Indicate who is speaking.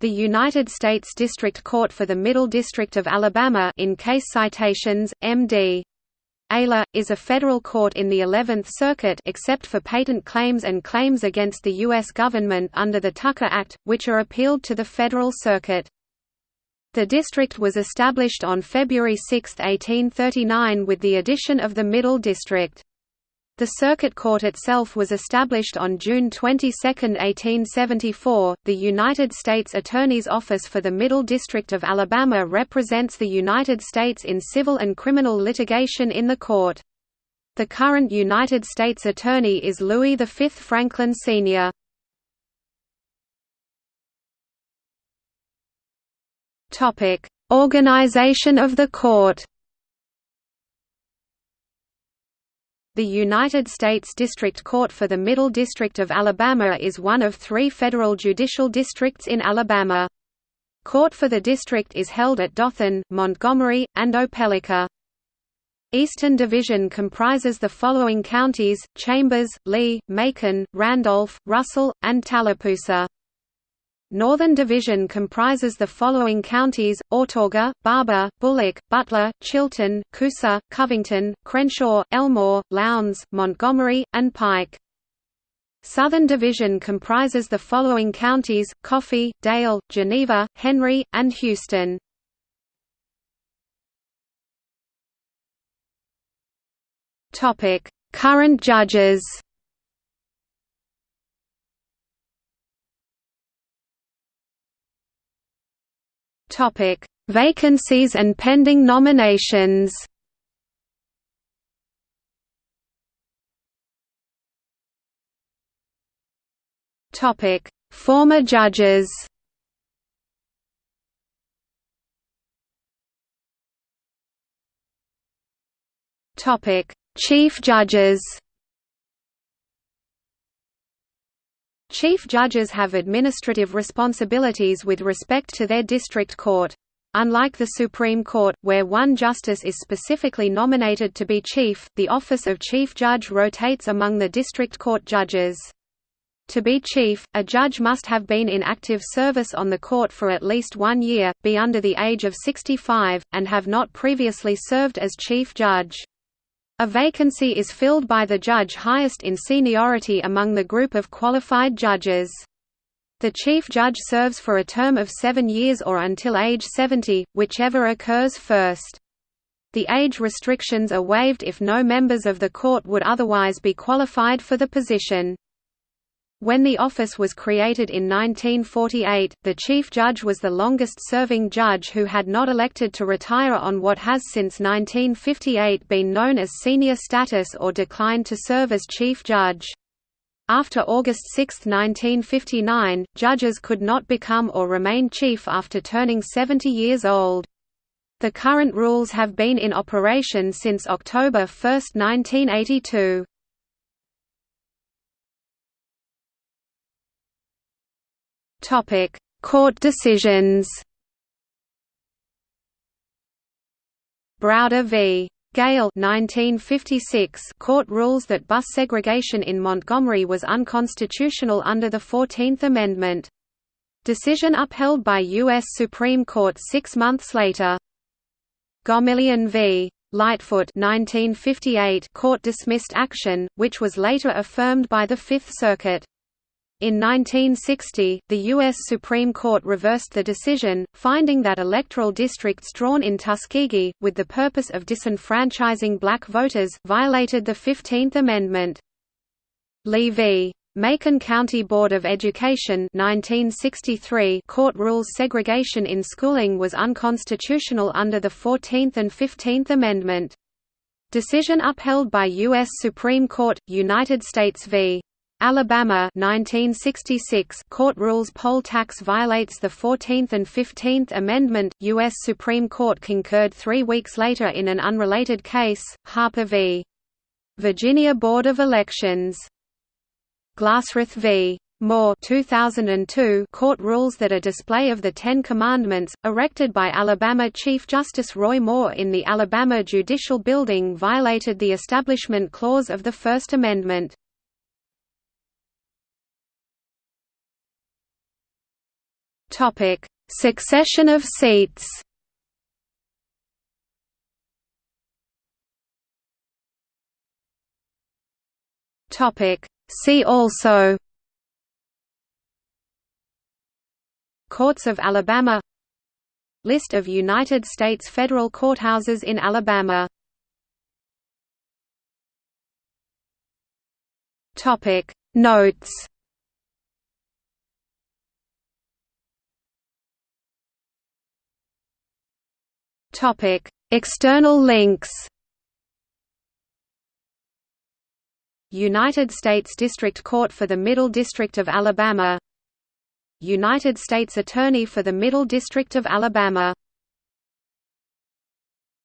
Speaker 1: The United States District Court for the Middle District of Alabama in case citations, M.D. ALA, is a federal court in the Eleventh Circuit except for patent claims and claims against the U.S. government under the Tucker Act, which are appealed to the Federal Circuit. The district was established on February 6, 1839 with the addition of the Middle District. The circuit court itself was established on June 22, 1874. The United States Attorney's Office for the Middle District of Alabama represents the United States in civil and criminal litigation in the court. The current United States Attorney is Louis V. Franklin Sr. Organization of the court The United States District Court for the Middle District of Alabama is one of three federal judicial districts in Alabama. Court for the district is held at Dothan, Montgomery, and Opelika. Eastern Division comprises the following counties, Chambers, Lee, Macon, Randolph, Russell, and Tallapoosa. Northern Division comprises the following counties, Autauga, Barbour, Bullock, Butler, Chilton, Coosa, Covington, Crenshaw, Elmore, Lowndes, Montgomery, and Pike. Southern Division comprises the following counties, Coffee, Dale, Geneva, Henry, and Houston. Current judges Topic: Vacancies and pending nominations. Topic: Former judges. Topic: Chief judges. Chief judges have administrative responsibilities with respect to their district court. Unlike the Supreme Court, where one justice is specifically nominated to be chief, the office of chief judge rotates among the district court judges. To be chief, a judge must have been in active service on the court for at least one year, be under the age of 65, and have not previously served as chief judge. A vacancy is filled by the judge highest in seniority among the group of qualified judges. The chief judge serves for a term of seven years or until age 70, whichever occurs first. The age restrictions are waived if no members of the court would otherwise be qualified for the position. When the office was created in 1948, the Chief Judge was the longest-serving judge who had not elected to retire on what has since 1958 been known as senior status or declined to serve as Chief Judge. After August 6, 1959, judges could not become or remain chief after turning 70 years old. The current rules have been in operation since October 1, 1982. Topic: Court decisions. Browder v. Gale 1956 court rules that bus segregation in Montgomery was unconstitutional under the 14th Amendment. Decision upheld by U.S. Supreme Court six months later. Gomillion v. Lightfoot 1958 court dismissed action, which was later affirmed by the Fifth Circuit. In 1960, the U.S. Supreme Court reversed the decision, finding that electoral districts drawn in Tuskegee, with the purpose of disenfranchising black voters, violated the Fifteenth Amendment. Lee v. Macon County Board of Education 1963 court rules segregation in schooling was unconstitutional under the Fourteenth and Fifteenth Amendment. Decision upheld by U.S. Supreme Court, United States v. Alabama 1966 court rules poll tax violates the 14th and 15th Amendment. U.S. Supreme Court concurred three weeks later in an unrelated case, Harper v. Virginia Board of Elections. Glassroth v. Moore 2002 court rules that a display of the Ten Commandments, erected by Alabama Chief Justice Roy Moore in the Alabama Judicial Building violated the Establishment Clause of the First Amendment. Topic: Succession of seats. Topic: See also Courts of Alabama List of United States federal courthouses in Alabama Topic Notes Topic. External links United States District Court for the Middle District of Alabama United States Attorney for the Middle District of Alabama